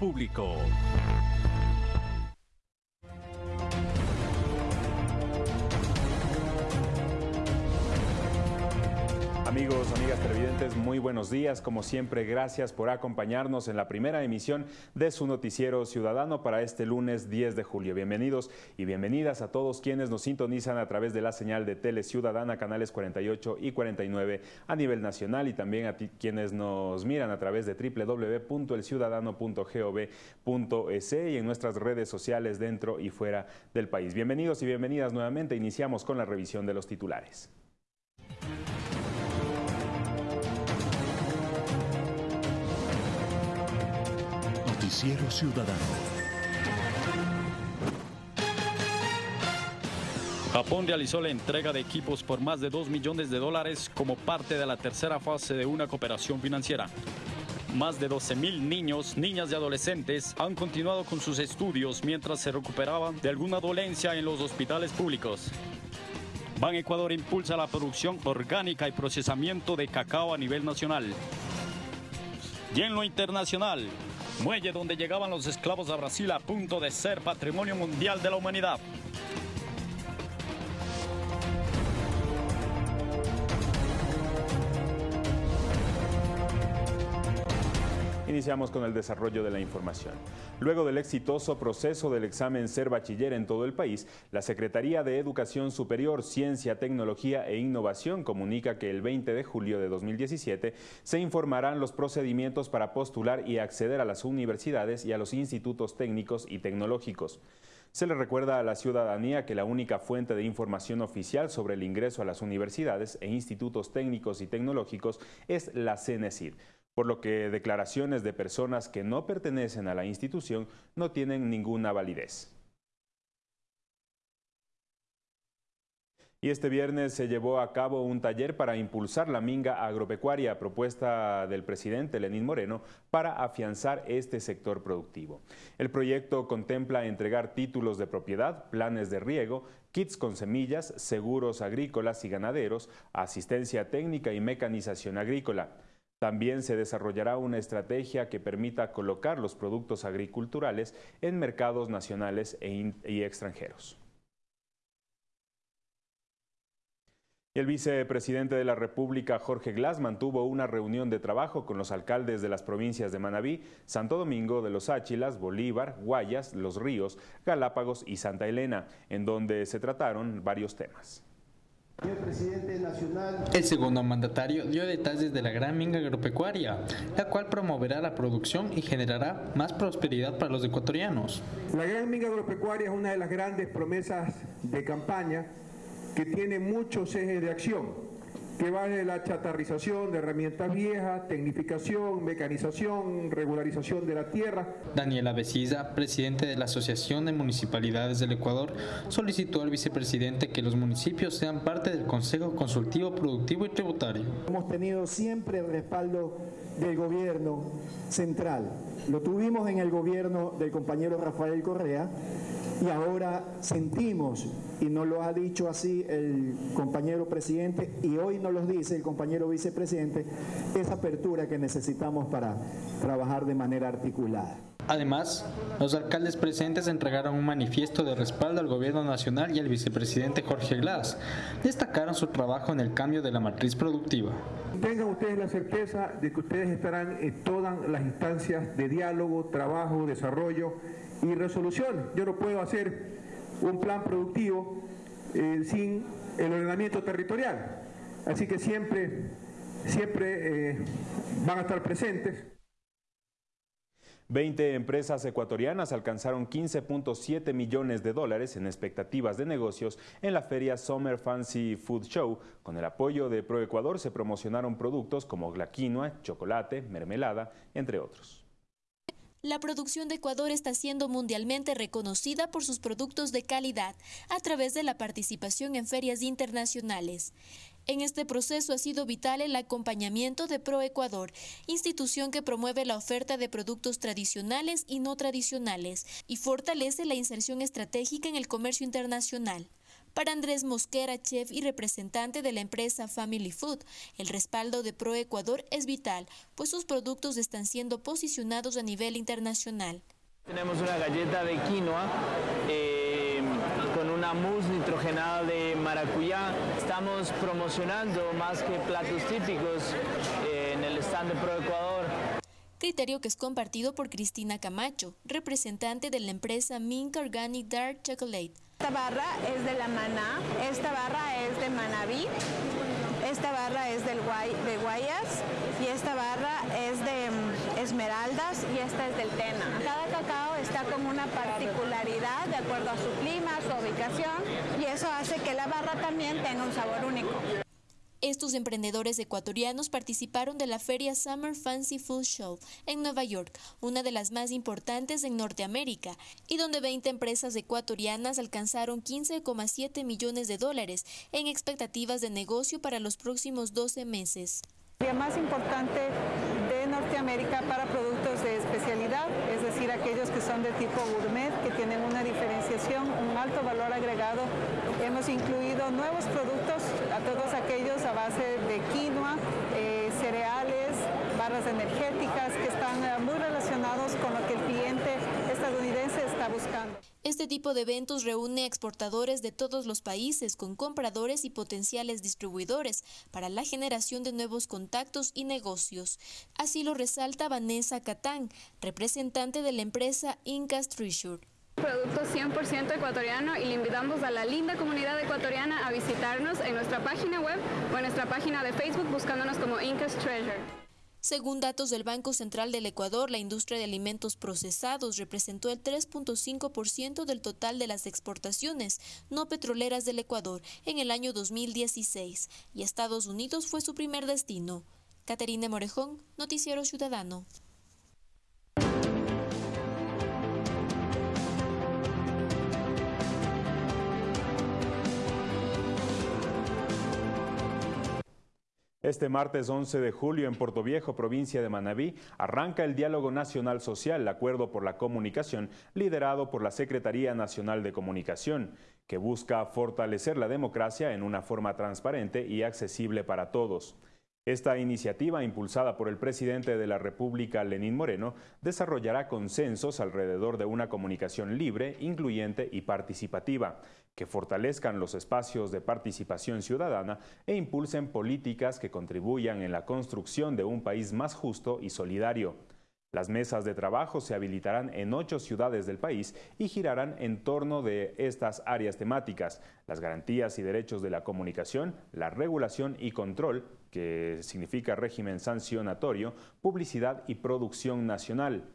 público. Amigos, amigas televidentes, muy buenos días. Como siempre, gracias por acompañarnos en la primera emisión de su noticiero ciudadano para este lunes 10 de julio. Bienvenidos y bienvenidas a todos quienes nos sintonizan a través de la señal de Tele Ciudadana, canales 48 y 49 a nivel nacional y también a quienes nos miran a través de www.elciudadano.gov.es y en nuestras redes sociales dentro y fuera del país. Bienvenidos y bienvenidas nuevamente. Iniciamos con la revisión de los titulares. Noticiero Ciudadano. Japón realizó la entrega de equipos por más de 2 millones de dólares como parte de la tercera fase de una cooperación financiera. Más de 12 mil niños, niñas y adolescentes han continuado con sus estudios mientras se recuperaban de alguna dolencia en los hospitales públicos. Ban Ecuador impulsa la producción orgánica y procesamiento de cacao a nivel nacional. Y en lo internacional, muelle donde llegaban los esclavos a Brasil a punto de ser patrimonio mundial de la humanidad. Iniciamos con el desarrollo de la información. Luego del exitoso proceso del examen Ser Bachiller en todo el país, la Secretaría de Educación Superior, Ciencia, Tecnología e Innovación comunica que el 20 de julio de 2017 se informarán los procedimientos para postular y acceder a las universidades y a los institutos técnicos y tecnológicos. Se le recuerda a la ciudadanía que la única fuente de información oficial sobre el ingreso a las universidades e institutos técnicos y tecnológicos es la CENESID por lo que declaraciones de personas que no pertenecen a la institución no tienen ninguna validez. Y este viernes se llevó a cabo un taller para impulsar la minga agropecuaria, propuesta del presidente Lenín Moreno para afianzar este sector productivo. El proyecto contempla entregar títulos de propiedad, planes de riego, kits con semillas, seguros agrícolas y ganaderos, asistencia técnica y mecanización agrícola. También se desarrollará una estrategia que permita colocar los productos agriculturales en mercados nacionales e y extranjeros. El vicepresidente de la República, Jorge Glass, mantuvo una reunión de trabajo con los alcaldes de las provincias de Manabí, Santo Domingo de los Áchilas, Bolívar, Guayas, Los Ríos, Galápagos y Santa Elena, en donde se trataron varios temas. El segundo mandatario dio detalles de la gran minga agropecuaria, la cual promoverá la producción y generará más prosperidad para los ecuatorianos. La gran minga agropecuaria es una de las grandes promesas de campaña que tiene muchos ejes de acción que va de la chatarrización de herramientas viejas, tecnificación, mecanización, regularización de la tierra. Daniela Besiza, presidente de la Asociación de Municipalidades del Ecuador, solicitó al vicepresidente que los municipios sean parte del Consejo Consultivo Productivo y Tributario. Hemos tenido siempre el respaldo del gobierno central. Lo tuvimos en el gobierno del compañero Rafael Correa y ahora sentimos, y nos lo ha dicho así el compañero presidente, y hoy nos lo dice el compañero vicepresidente, esa apertura que necesitamos para trabajar de manera articulada. Además, los alcaldes presentes entregaron un manifiesto de respaldo al gobierno nacional y al vicepresidente Jorge Glass. Destacaron su trabajo en el cambio de la matriz productiva. Tengan ustedes la certeza de que ustedes estarán en todas las instancias de diálogo, trabajo, desarrollo y resolución. Yo no puedo hacer un plan productivo eh, sin el ordenamiento territorial. Así que siempre, siempre eh, van a estar presentes. 20 empresas ecuatorianas alcanzaron 15.7 millones de dólares en expectativas de negocios en la feria Summer Fancy Food Show. Con el apoyo de ProEcuador se promocionaron productos como la quinoa, chocolate, mermelada, entre otros. La producción de Ecuador está siendo mundialmente reconocida por sus productos de calidad a través de la participación en ferias internacionales. En este proceso ha sido vital el acompañamiento de ProEcuador, institución que promueve la oferta de productos tradicionales y no tradicionales y fortalece la inserción estratégica en el comercio internacional. Para Andrés Mosquera, chef y representante de la empresa Family Food, el respaldo de ProEcuador es vital, pues sus productos están siendo posicionados a nivel internacional. Tenemos una galleta de quinoa eh, con una mousse nitrogenada de maracuyá. Estamos promocionando más que platos típicos eh, en el stand de ProEcuador criterio que es compartido por Cristina Camacho, representante de la empresa Mink Organic Dark Chocolate. Esta barra es de la maná, esta barra es de manabí, esta barra es del de guayas y esta barra es de mm, esmeraldas y esta es del tena. Cada cacao está con una particularidad de acuerdo a su clima, su ubicación y eso hace que la barra también tenga un sabor único. Estos emprendedores ecuatorianos participaron de la feria Summer Fancy Food Show en Nueva York, una de las más importantes en Norteamérica, y donde 20 empresas ecuatorianas alcanzaron 15,7 millones de dólares en expectativas de negocio para los próximos 12 meses. La más importante de Norteamérica para productos de especialidad, es decir, aquellos que son de tipo gourmet, que tienen una diferenciación, un alto valor agregado. Hemos incluido nuevos productos a todos aquellos a base de quinoa, eh, cereales, barras energéticas que están eh, muy relacionados con lo que el cliente estadounidense está buscando. Este tipo de eventos reúne exportadores de todos los países con compradores y potenciales distribuidores para la generación de nuevos contactos y negocios. Así lo resalta Vanessa Catán, representante de la empresa Incas Treasure producto 100% ecuatoriano y le invitamos a la linda comunidad ecuatoriana a visitarnos en nuestra página web o en nuestra página de Facebook buscándonos como Incas Treasure. Según datos del Banco Central del Ecuador, la industria de alimentos procesados representó el 3.5% del total de las exportaciones no petroleras del Ecuador en el año 2016 y Estados Unidos fue su primer destino. Caterina Morejón, Noticiero Ciudadano. Este martes 11 de julio en Puerto Viejo, provincia de Manabí, arranca el Diálogo Nacional Social, Acuerdo por la Comunicación, liderado por la Secretaría Nacional de Comunicación, que busca fortalecer la democracia en una forma transparente y accesible para todos. Esta iniciativa, impulsada por el presidente de la República, Lenín Moreno, desarrollará consensos alrededor de una comunicación libre, incluyente y participativa, que fortalezcan los espacios de participación ciudadana e impulsen políticas que contribuyan en la construcción de un país más justo y solidario. Las mesas de trabajo se habilitarán en ocho ciudades del país y girarán en torno de estas áreas temáticas, las garantías y derechos de la comunicación, la regulación y control, que significa régimen sancionatorio, publicidad y producción nacional.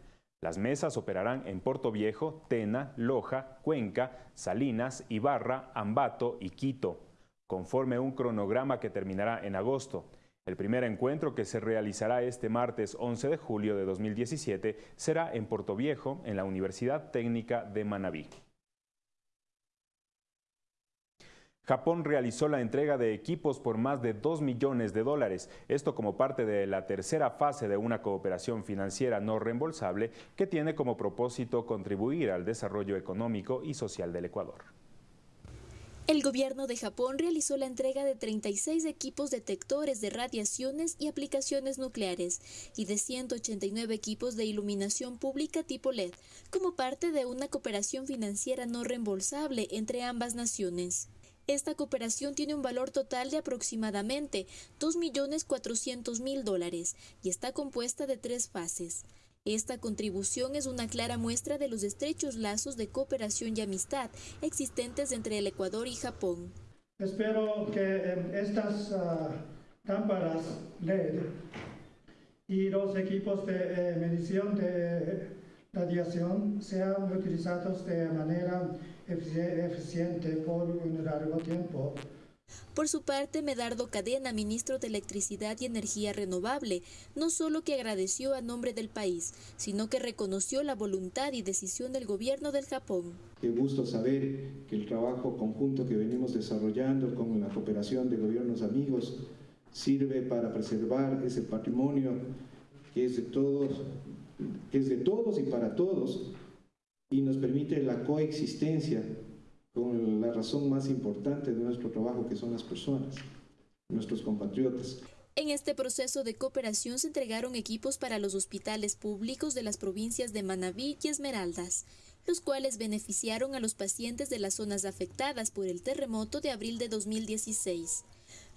Las mesas operarán en Puerto Viejo, Tena, Loja, Cuenca, Salinas, Ibarra, Ambato y Quito, conforme un cronograma que terminará en agosto. El primer encuentro que se realizará este martes 11 de julio de 2017 será en Puerto Viejo, en la Universidad Técnica de Manabí. Japón realizó la entrega de equipos por más de 2 millones de dólares, esto como parte de la tercera fase de una cooperación financiera no reembolsable que tiene como propósito contribuir al desarrollo económico y social del Ecuador. El gobierno de Japón realizó la entrega de 36 equipos detectores de radiaciones y aplicaciones nucleares y de 189 equipos de iluminación pública tipo LED, como parte de una cooperación financiera no reembolsable entre ambas naciones. Esta cooperación tiene un valor total de aproximadamente 2.400.000 dólares y está compuesta de tres fases. Esta contribución es una clara muestra de los estrechos lazos de cooperación y amistad existentes entre el Ecuador y Japón. Espero que em, estas uh, lámparas LED y los equipos de eh, medición de radiación sean utilizados de manera eficiente por un largo tiempo por su parte, Medardo Cadena, ministro de Electricidad y Energía Renovable, no solo que agradeció a nombre del país, sino que reconoció la voluntad y decisión del gobierno del Japón. Qué gusto saber que el trabajo conjunto que venimos desarrollando con la cooperación de gobiernos amigos sirve para preservar ese patrimonio que es de todos, que es de todos y para todos y nos permite la coexistencia con la razón más importante de nuestro trabajo, que son las personas, nuestros compatriotas. En este proceso de cooperación se entregaron equipos para los hospitales públicos de las provincias de Manabí y Esmeraldas, los cuales beneficiaron a los pacientes de las zonas afectadas por el terremoto de abril de 2016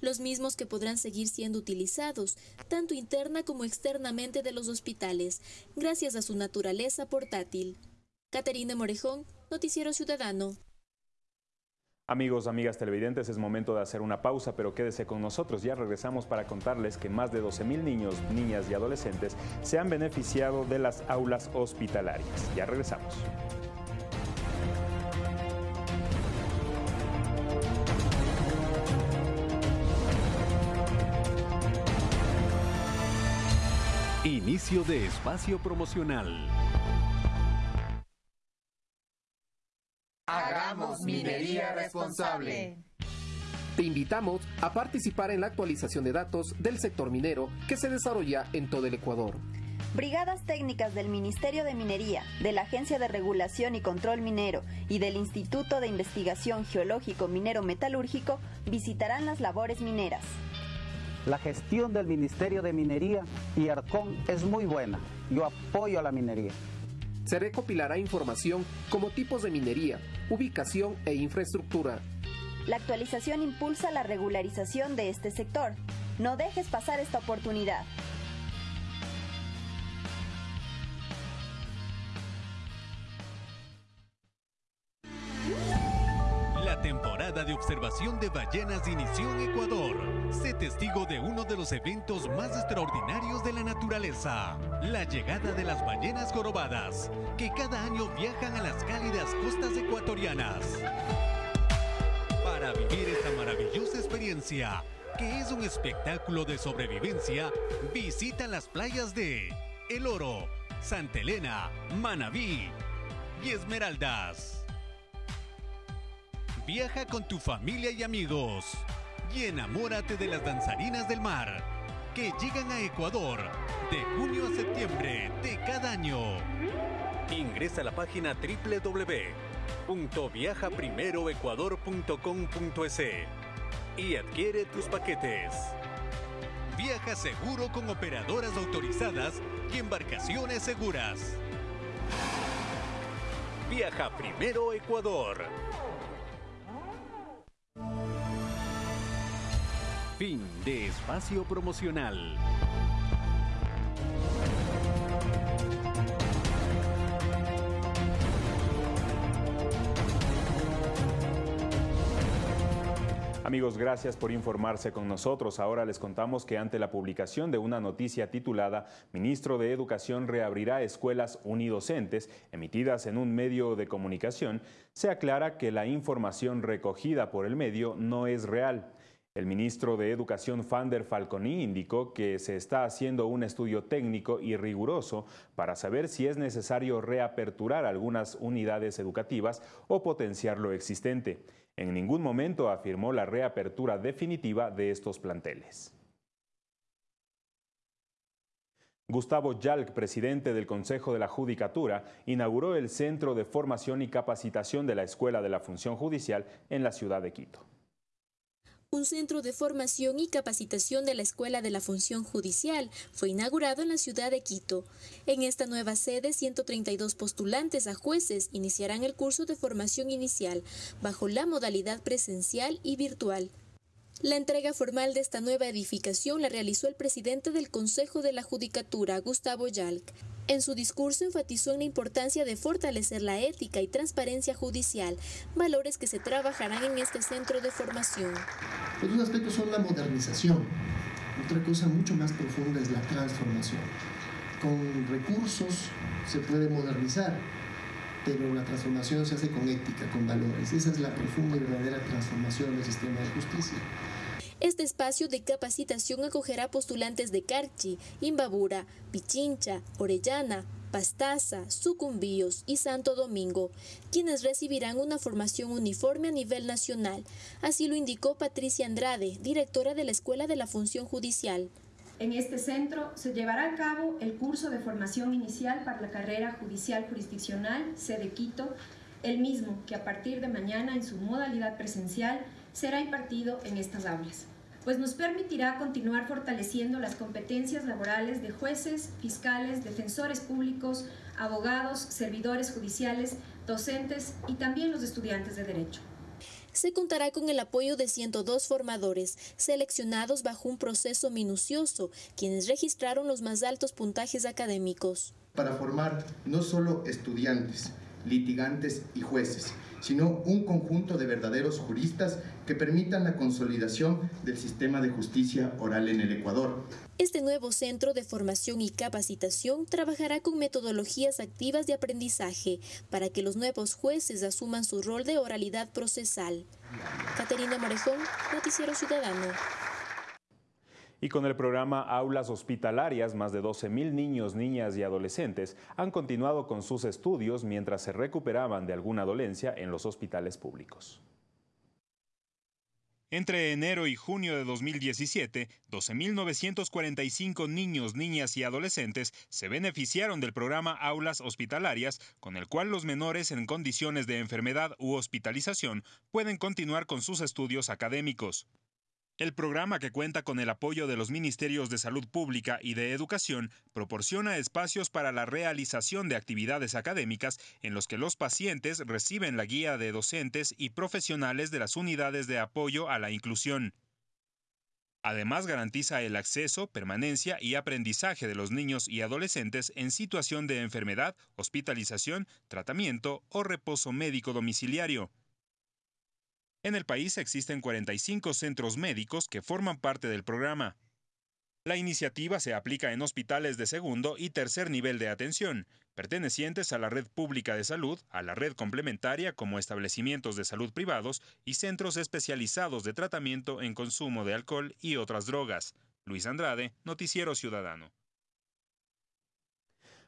los mismos que podrán seguir siendo utilizados, tanto interna como externamente de los hospitales, gracias a su naturaleza portátil. Caterina Morejón, Noticiero Ciudadano. Amigos, amigas televidentes, es momento de hacer una pausa, pero quédese con nosotros. Ya regresamos para contarles que más de 12.000 niños, niñas y adolescentes se han beneficiado de las aulas hospitalarias. Ya regresamos. Inicio de espacio promocional. Minería responsable. Te invitamos a participar en la actualización de datos del sector minero que se desarrolla en todo el Ecuador. Brigadas técnicas del Ministerio de Minería, de la Agencia de Regulación y Control Minero y del Instituto de Investigación Geológico Minero Metalúrgico visitarán las labores mineras. La gestión del Ministerio de Minería y ARCON es muy buena. Yo apoyo a la minería. Se recopilará información como tipos de minería, ubicación e infraestructura. La actualización impulsa la regularización de este sector. No dejes pasar esta oportunidad. Temporada de observación de ballenas inició en Ecuador. Sé testigo de uno de los eventos más extraordinarios de la naturaleza, la llegada de las ballenas jorobadas, que cada año viajan a las cálidas costas ecuatorianas. Para vivir esta maravillosa experiencia, que es un espectáculo de sobrevivencia, visita las playas de El Oro, Santa Elena, Manabí y Esmeraldas. Viaja con tu familia y amigos y enamórate de las danzarinas del mar que llegan a Ecuador de junio a septiembre de cada año. Ingresa a la página www.viajaprimeroecuador.com.es y adquiere tus paquetes. Viaja seguro con operadoras autorizadas y embarcaciones seguras. Viaja primero Ecuador. Fin de espacio promocional. Amigos, gracias por informarse con nosotros. Ahora les contamos que ante la publicación de una noticia titulada Ministro de Educación reabrirá escuelas unidocentes, emitidas en un medio de comunicación, se aclara que la información recogida por el medio no es real. El ministro de Educación Fander Falconi indicó que se está haciendo un estudio técnico y riguroso para saber si es necesario reaperturar algunas unidades educativas o potenciar lo existente. En ningún momento afirmó la reapertura definitiva de estos planteles. Gustavo Yalc, presidente del Consejo de la Judicatura, inauguró el Centro de Formación y Capacitación de la Escuela de la Función Judicial en la ciudad de Quito un centro de formación y capacitación de la Escuela de la Función Judicial fue inaugurado en la ciudad de Quito. En esta nueva sede, 132 postulantes a jueces iniciarán el curso de formación inicial bajo la modalidad presencial y virtual. La entrega formal de esta nueva edificación la realizó el presidente del Consejo de la Judicatura, Gustavo Yalc. En su discurso enfatizó en la importancia de fortalecer la ética y transparencia judicial, valores que se trabajarán en este centro de formación. Los dos aspectos son la modernización, otra cosa mucho más profunda es la transformación. Con recursos se puede modernizar, pero la transformación se hace con ética, con valores. Esa es la profunda y verdadera transformación del sistema de justicia. Este espacio de capacitación acogerá postulantes de Carchi, Imbabura, Pichincha, Orellana, Pastaza, Sucumbíos y Santo Domingo, quienes recibirán una formación uniforme a nivel nacional. Así lo indicó Patricia Andrade, directora de la Escuela de la Función Judicial. En este centro se llevará a cabo el curso de formación inicial para la carrera judicial jurisdiccional, sede Quito, el mismo que a partir de mañana en su modalidad presencial será impartido en estas aulas, pues nos permitirá continuar fortaleciendo las competencias laborales de jueces, fiscales, defensores públicos, abogados, servidores judiciales, docentes y también los estudiantes de Derecho se contará con el apoyo de 102 formadores, seleccionados bajo un proceso minucioso, quienes registraron los más altos puntajes académicos. Para formar no solo estudiantes, litigantes y jueces, sino un conjunto de verdaderos juristas que permitan la consolidación del sistema de justicia oral en el Ecuador. Este nuevo centro de formación y capacitación trabajará con metodologías activas de aprendizaje para que los nuevos jueces asuman su rol de oralidad procesal. Caterina Morejón, Noticiero Ciudadano. Y con el programa Aulas Hospitalarias, más de 12.000 niños, niñas y adolescentes han continuado con sus estudios mientras se recuperaban de alguna dolencia en los hospitales públicos. Entre enero y junio de 2017, 12.945 niños, niñas y adolescentes se beneficiaron del programa Aulas Hospitalarias, con el cual los menores en condiciones de enfermedad u hospitalización pueden continuar con sus estudios académicos. El programa, que cuenta con el apoyo de los Ministerios de Salud Pública y de Educación, proporciona espacios para la realización de actividades académicas en los que los pacientes reciben la guía de docentes y profesionales de las unidades de apoyo a la inclusión. Además, garantiza el acceso, permanencia y aprendizaje de los niños y adolescentes en situación de enfermedad, hospitalización, tratamiento o reposo médico domiciliario. En el país existen 45 centros médicos que forman parte del programa. La iniciativa se aplica en hospitales de segundo y tercer nivel de atención, pertenecientes a la red pública de salud, a la red complementaria como establecimientos de salud privados y centros especializados de tratamiento en consumo de alcohol y otras drogas. Luis Andrade, Noticiero Ciudadano.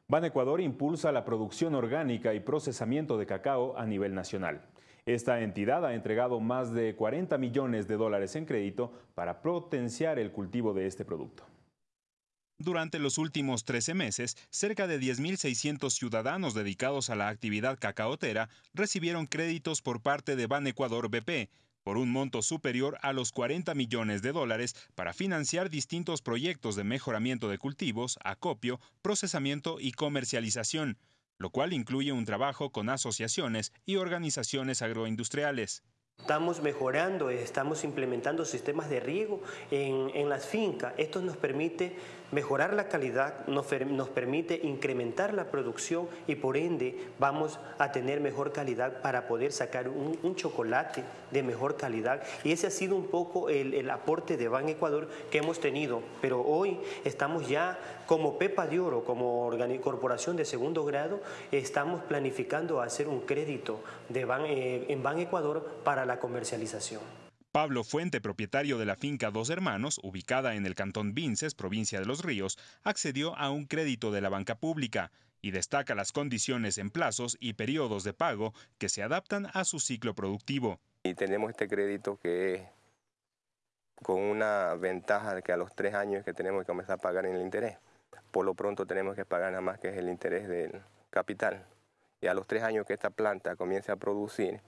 Ban Ecuador impulsa la producción orgánica y procesamiento de cacao a nivel nacional. Esta entidad ha entregado más de 40 millones de dólares en crédito para potenciar el cultivo de este producto. Durante los últimos 13 meses, cerca de 10.600 ciudadanos dedicados a la actividad cacaotera recibieron créditos por parte de Ban Ecuador BP por un monto superior a los 40 millones de dólares para financiar distintos proyectos de mejoramiento de cultivos, acopio, procesamiento y comercialización lo cual incluye un trabajo con asociaciones y organizaciones agroindustriales. Estamos mejorando, estamos implementando sistemas de riego en, en las fincas. Esto nos permite mejorar la calidad, nos, permite incrementar la producción y por ende vamos a tener mejor calidad para poder sacar un, chocolate de mejor calidad. Y ese ha sido un poco el, aporte de Ban Ecuador que hemos tenido. Pero hoy estamos ya como Pepa de Oro, como corporación de segundo grado, estamos planificando hacer un crédito de eh, en Ban Ecuador para la comercialización. Pablo Fuente, propietario de la finca Dos Hermanos, ubicada en el cantón Vinces, provincia de Los Ríos, accedió a un crédito de la banca pública y destaca las condiciones en plazos y periodos de pago que se adaptan a su ciclo productivo. Y tenemos este crédito que es con una ventaja de que a los tres años que tenemos que comenzar a pagar en el interés. Por lo pronto tenemos que pagar nada más que es el interés del capital. Y a los tres años que esta planta comience a producir,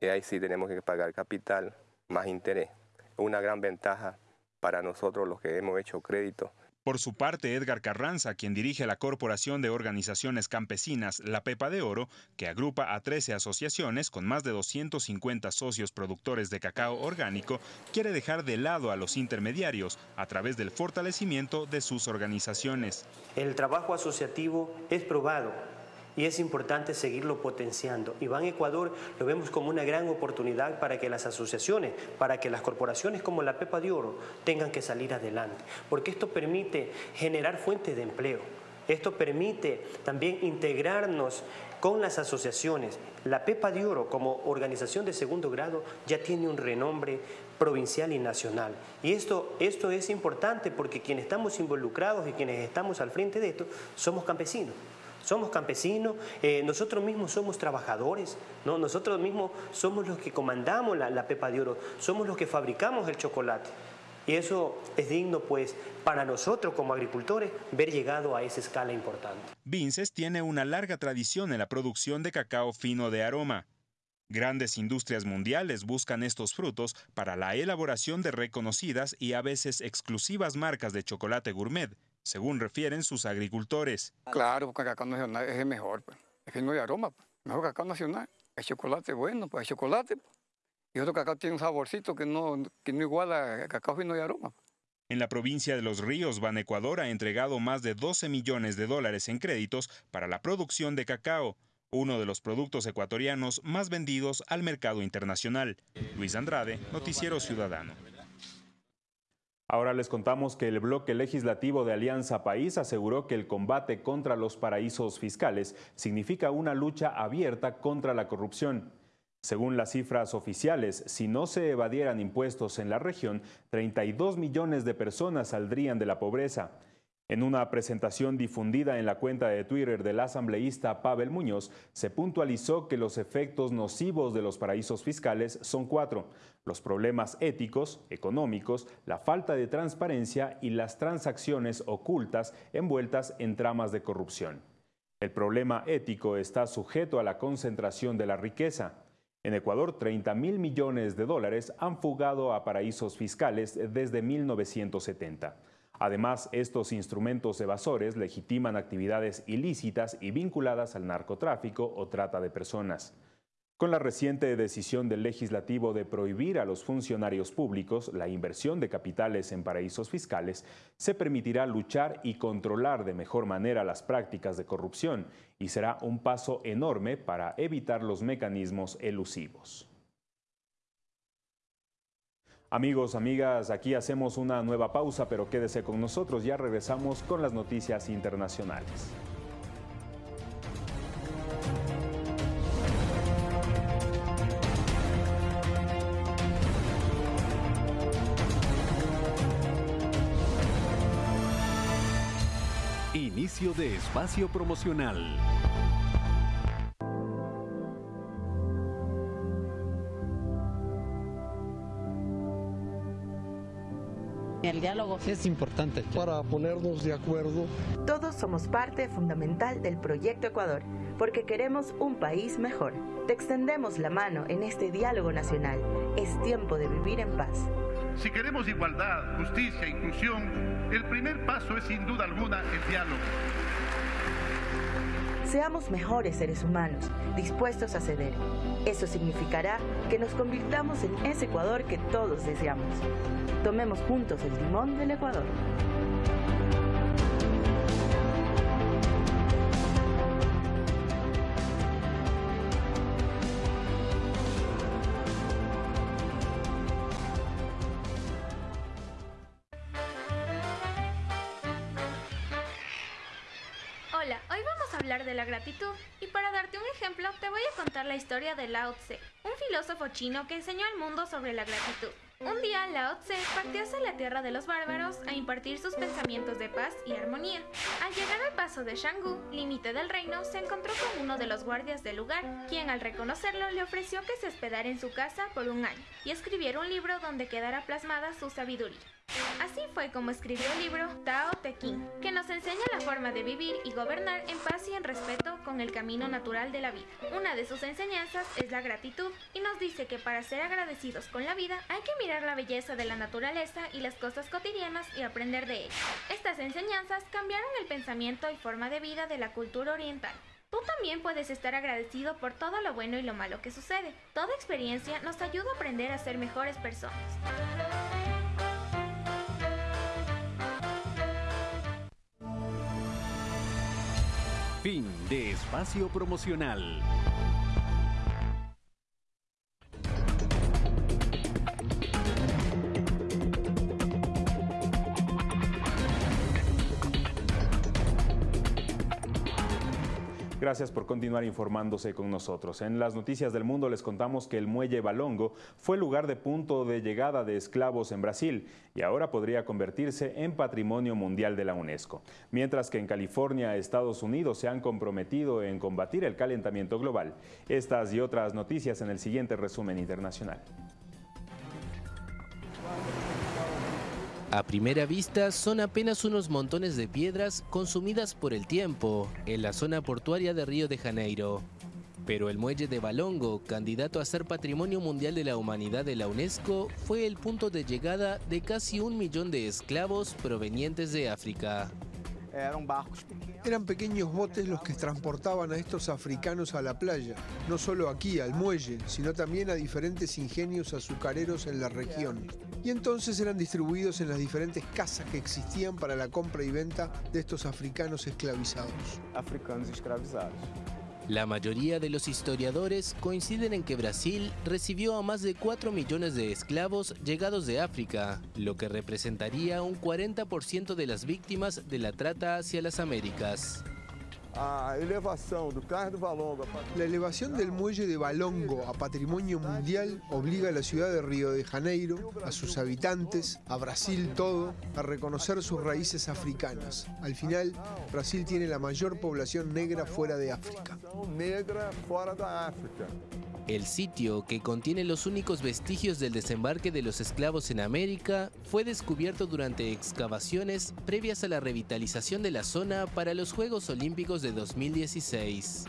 ahí sí tenemos que pagar capital más interés. Una gran ventaja para nosotros los que hemos hecho crédito. Por su parte, Edgar Carranza, quien dirige la Corporación de Organizaciones Campesinas La Pepa de Oro, que agrupa a 13 asociaciones con más de 250 socios productores de cacao orgánico, quiere dejar de lado a los intermediarios a través del fortalecimiento de sus organizaciones. El trabajo asociativo es probado y es importante seguirlo potenciando. Ban Ecuador lo vemos como una gran oportunidad para que las asociaciones, para que las corporaciones como la Pepa de Oro tengan que salir adelante, porque esto permite generar fuentes de empleo. Esto permite también integrarnos con las asociaciones. La Pepa de Oro como organización de segundo grado ya tiene un renombre provincial y nacional. Y esto, esto es importante porque quienes estamos involucrados y quienes estamos al frente de esto somos campesinos. Somos campesinos, eh, nosotros mismos somos trabajadores, ¿no? nosotros mismos somos los que comandamos la, pepa de oro, somos los que fabricamos el chocolate. Y eso es digno, pues, para nosotros como agricultores, ver llegado a esa escala importante. Vinces tiene una larga tradición en la producción de cacao fino de aroma. Grandes industrias mundiales buscan estos frutos para la elaboración de reconocidas y a veces exclusivas marcas de chocolate gourmet, según refieren sus agricultores. Claro, porque el cacao nacional es el mejor, pues. es fino de aroma, pues. mejor cacao nacional. El chocolate bueno, pues el chocolate. Pues. Y otro cacao tiene un saborcito que no, que no iguala al cacao fino de aroma. En la provincia de Los Ríos, Ban Ecuador ha entregado más de 12 millones de dólares en créditos para la producción de cacao uno de los productos ecuatorianos más vendidos al mercado internacional. Luis Andrade, Noticiero Ciudadano. Ahora les contamos que el bloque legislativo de Alianza País aseguró que el combate contra los paraísos fiscales significa una lucha abierta contra la corrupción. Según las cifras oficiales, si no se evadieran impuestos en la región, 32 millones de personas saldrían de la pobreza. En una presentación difundida en la cuenta de Twitter del asambleísta Pavel Muñoz, se puntualizó que los efectos nocivos de los paraísos fiscales son cuatro. Los problemas éticos, económicos, la falta de transparencia y las transacciones ocultas envueltas en tramas de corrupción. El problema ético está sujeto a la concentración de la riqueza. En Ecuador, 30 mil millones de dólares han fugado a paraísos fiscales desde 1970. Además, estos instrumentos evasores legitiman actividades ilícitas y vinculadas al narcotráfico o trata de personas. Con la reciente decisión del legislativo de prohibir a los funcionarios públicos la inversión de capitales en paraísos fiscales, se permitirá luchar y controlar de mejor manera las prácticas de corrupción y será un paso enorme para evitar los mecanismos elusivos. Amigos, amigas, aquí hacemos una nueva pausa, pero quédese con nosotros, ya regresamos con las noticias internacionales. Inicio de espacio promocional. El diálogo es importante para ponernos de acuerdo. Todos somos parte fundamental del proyecto Ecuador porque queremos un país mejor. Te extendemos la mano en este diálogo nacional. Es tiempo de vivir en paz. Si queremos igualdad, justicia e inclusión, el primer paso es sin duda alguna el diálogo. Seamos mejores seres humanos, dispuestos a ceder. Eso significará que nos convirtamos en ese Ecuador que todos deseamos. Tomemos juntos el timón del Ecuador. De la gratitud y para darte un ejemplo te voy a contar la historia de Lao Tse, un filósofo chino que enseñó al mundo sobre la gratitud. Un día Lao Tse partió hacia la tierra de los bárbaros a impartir sus pensamientos de paz y armonía. Al llegar al paso de Shanggu, límite del reino, se encontró con uno de los guardias del lugar, quien al reconocerlo le ofreció que se hospedara en su casa por un año y escribiera un libro donde quedara plasmada su sabiduría. Así fue como escribió el libro Tao Te Ching, que nos enseña la forma de vivir y gobernar en paz y en respeto con el camino natural de la vida. Una de sus enseñanzas es la gratitud y nos dice que para ser agradecidos con la vida hay que mirar la belleza de la naturaleza y las cosas cotidianas y aprender de ellas. Estas enseñanzas cambiaron el pensamiento y forma de vida de la cultura oriental. Tú también puedes estar agradecido por todo lo bueno y lo malo que sucede. Toda experiencia nos ayuda a aprender a ser mejores personas. Fin de espacio promocional. Gracias por continuar informándose con nosotros. En las noticias del mundo les contamos que el muelle Balongo fue lugar de punto de llegada de esclavos en Brasil y ahora podría convertirse en patrimonio mundial de la UNESCO. Mientras que en California, Estados Unidos se han comprometido en combatir el calentamiento global. Estas y otras noticias en el siguiente resumen internacional. A primera vista son apenas unos montones de piedras consumidas por el tiempo en la zona portuaria de Río de Janeiro. Pero el muelle de Balongo, candidato a ser Patrimonio Mundial de la Humanidad de la UNESCO, fue el punto de llegada de casi un millón de esclavos provenientes de África. Eran pequeños botes los que transportaban a estos africanos a la playa, no solo aquí, al muelle, sino también a diferentes ingenios azucareros en la región. Y entonces eran distribuidos en las diferentes casas que existían para la compra y venta de estos africanos esclavizados. Africanos esclavizados. La mayoría de los historiadores coinciden en que Brasil recibió a más de 4 millones de esclavos llegados de África, lo que representaría un 40% de las víctimas de la trata hacia las Américas. La elevación del muelle de Balongo a patrimonio mundial obliga a la ciudad de Río de Janeiro, a sus habitantes, a Brasil todo, a reconocer sus raíces africanas. Al final, Brasil tiene la mayor población negra fuera de África. El sitio, que contiene los únicos vestigios del desembarque de los esclavos en América, fue descubierto durante excavaciones previas a la revitalización de la zona para los Juegos Olímpicos de 2016.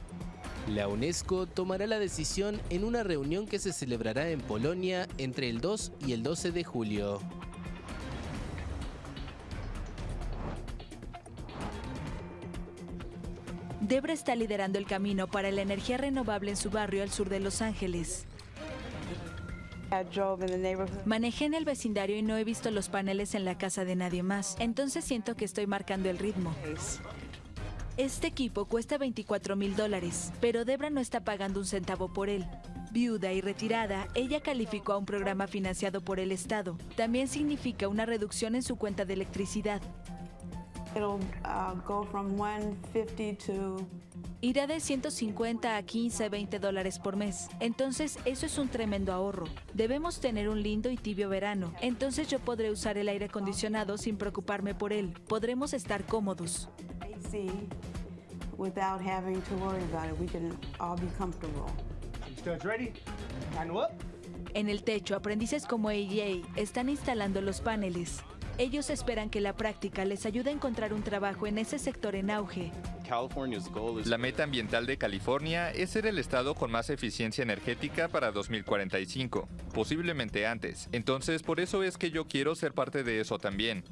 La UNESCO tomará la decisión en una reunión que se celebrará en Polonia entre el 2 y el 12 de julio. Debra está liderando el camino para la energía renovable en su barrio al sur de Los Ángeles. Manejé en el vecindario y no he visto los paneles en la casa de nadie más, entonces siento que estoy marcando el ritmo. Este equipo cuesta 24 mil dólares, pero Debra no está pagando un centavo por él. Viuda y retirada, ella calificó a un programa financiado por el Estado. También significa una reducción en su cuenta de electricidad. It'll uh, go from 150 to Irá de 150 a 15, 20 dólares por mes. Entonces, eso es un tremendo ahorro. Debemos tener un lindo y tibio verano. Entonces yo podré usar el aire acondicionado sin preocuparme por él. Podremos estar cómodos. Without having to worry about it. We can all be comfortable. ready? En el techo, aprendices como AJ están instalando los paneles. Ellos esperan que la práctica les ayude a encontrar un trabajo en ese sector en auge. La meta ambiental de California es ser el estado con más eficiencia energética para 2045, posiblemente antes. Entonces, por eso es que yo quiero ser parte de eso también.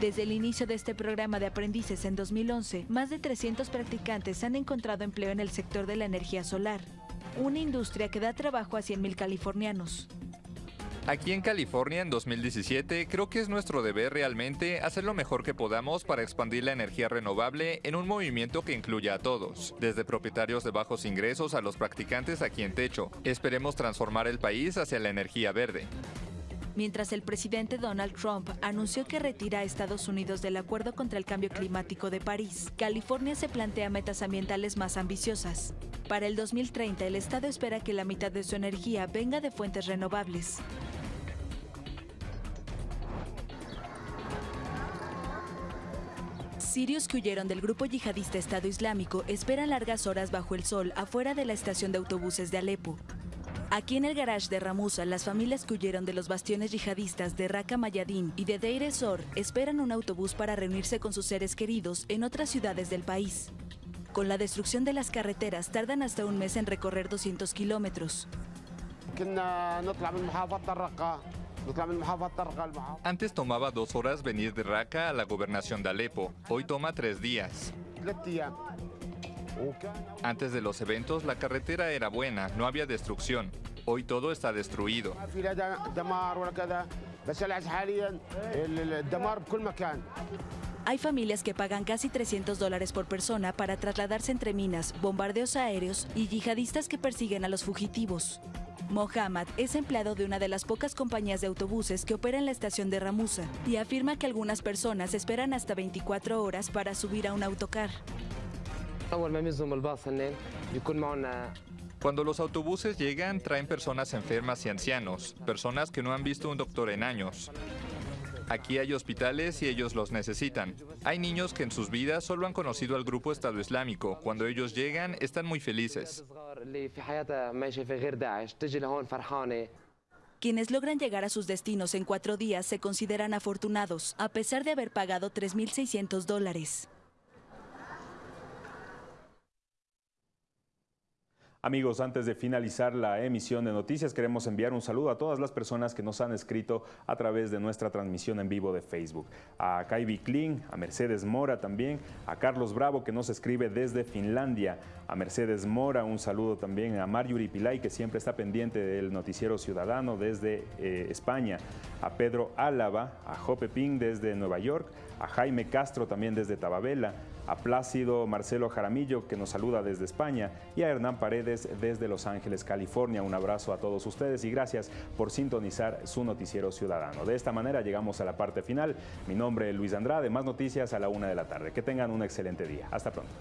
Desde el inicio de este programa de aprendices en 2011, más de 300 practicantes han encontrado empleo en el sector de la energía solar, una industria que da trabajo a 100.000 californianos. Aquí en California en 2017 creo que es nuestro deber realmente hacer lo mejor que podamos para expandir la energía renovable en un movimiento que incluya a todos, desde propietarios de bajos ingresos a los practicantes aquí en techo. Esperemos transformar el país hacia la energía verde. Mientras el presidente Donald Trump anunció que retira a Estados Unidos del Acuerdo contra el Cambio Climático de París, California se plantea metas ambientales más ambiciosas. Para el 2030, el Estado espera que la mitad de su energía venga de fuentes renovables. Sirios que huyeron del grupo yihadista Estado Islámico esperan largas horas bajo el sol afuera de la estación de autobuses de Alepo. Aquí en el garage de Ramusa, las familias que huyeron de los bastiones yihadistas de Raqqa Mayadin y de Deir ez-Zor esperan un autobús para reunirse con sus seres queridos en otras ciudades del país. Con la destrucción de las carreteras, tardan hasta un mes en recorrer 200 kilómetros. Antes tomaba dos horas venir de Raqqa a la gobernación de Alepo. Hoy toma tres días. Antes de los eventos, la carretera era buena, no había destrucción. Hoy todo está destruido. Hay familias que pagan casi 300 dólares por persona para trasladarse entre minas, bombardeos aéreos y yihadistas que persiguen a los fugitivos. Mohammad es empleado de una de las pocas compañías de autobuses que opera en la estación de Ramusa y afirma que algunas personas esperan hasta 24 horas para subir a un autocar. Cuando los autobuses llegan, traen personas enfermas y ancianos, personas que no han visto un doctor en años. Aquí hay hospitales y ellos los necesitan. Hay niños que en sus vidas solo han conocido al grupo Estado Islámico. Cuando ellos llegan, están muy felices. Quienes logran llegar a sus destinos en cuatro días se consideran afortunados, a pesar de haber pagado 3.600 dólares. Amigos, antes de finalizar la emisión de noticias, queremos enviar un saludo a todas las personas que nos han escrito a través de nuestra transmisión en vivo de Facebook. A Kaibi Kling, a Mercedes Mora también, a Carlos Bravo que nos escribe desde Finlandia, a Mercedes Mora, un saludo también. A Marjorie Pilay que siempre está pendiente del noticiero ciudadano desde eh, España, a Pedro Álava, a Jope Ping desde Nueva York, a Jaime Castro también desde Tababela, a Plácido Marcelo Jaramillo, que nos saluda desde España, y a Hernán Paredes desde Los Ángeles, California. Un abrazo a todos ustedes y gracias por sintonizar su noticiero ciudadano. De esta manera llegamos a la parte final. Mi nombre es Luis Andrade, más noticias a la una de la tarde. Que tengan un excelente día. Hasta pronto.